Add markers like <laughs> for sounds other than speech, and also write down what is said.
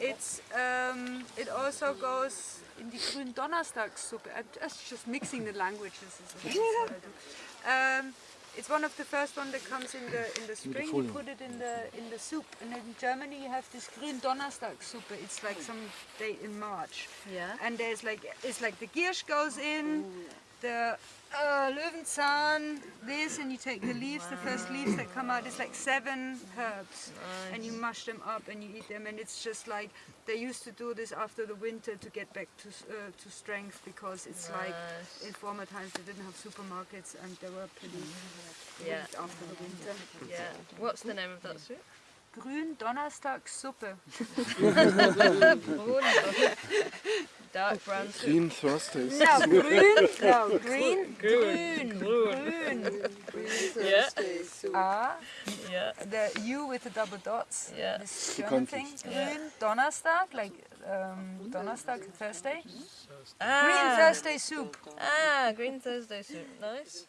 It's um, it also goes in the Grün Donnerstagssuppe. I'm just, just mixing the languages. is what I do. Um, it's one of the first one that comes in the in the spring. You put it in the in the soup, and in Germany you have this Grün Donnerstagssuppe. It's like some day in March. Yeah. And there's like it's like the Giersch goes in, the uh, Löwenzahn, this, and you take the leaves, the first leaves that come out. It's like seven herbs, and you mash them up and you eat them. And it's just like they used to do this after the winter to get back to uh, to strength because it's like in former times they didn't have supermarkets and they were pretty Yeah. weak after the winter. Yeah. What's the name of that soup? Grün Donnerstagssuppe. <laughs> <laughs> Dark brown soup. Green Thursdays. No, grün, no, green, grün, grün. Yeah. Ah, Yeah. the U with the double dots. Yeah. This German thing. Grün Donnerstag, like um, Donnerstag, Thursday. Green Ah, Thursday soup. ah, green Thursday soup. Nice.